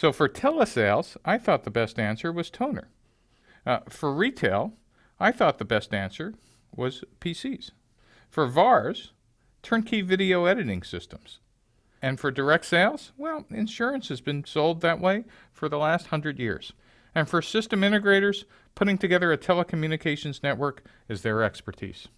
So for telesales, I thought the best answer was toner. Uh, for retail, I thought the best answer was PCs. For VARs, turnkey video editing systems. And for direct sales, well, insurance has been sold that way for the last hundred years. And for system integrators, putting together a telecommunications network is their expertise.